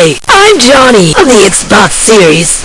Hey, I'm Johnny of the Xbox series.